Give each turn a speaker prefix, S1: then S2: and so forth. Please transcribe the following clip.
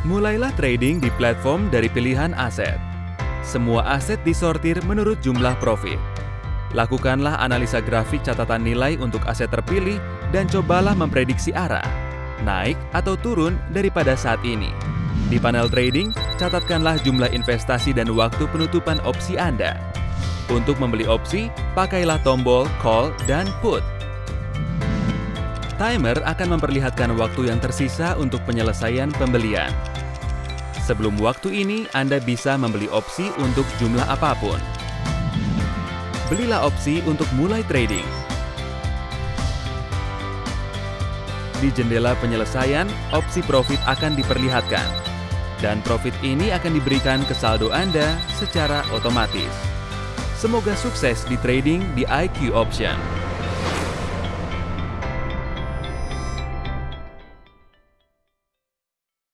S1: Mulailah trading di platform dari pilihan aset. Semua aset disortir menurut jumlah profit. Lakukanlah analisa grafik catatan nilai untuk aset terpilih dan cobalah memprediksi arah, naik atau turun daripada saat ini. Di panel trading, catatkanlah jumlah investasi dan waktu penutupan opsi Anda. Untuk membeli opsi, pakailah tombol call dan put. Timer akan memperlihatkan waktu yang tersisa untuk penyelesaian pembelian. Sebelum waktu ini, Anda bisa membeli opsi untuk jumlah apa pun. Belilah opsi untuk mulai trading. Di jendela penyelesaian, opsi profit akan diperlihatkan. Dan profit ini akan diberikan ke saldo Anda secara otomatis. Semoga sukses di trading di IQ Option.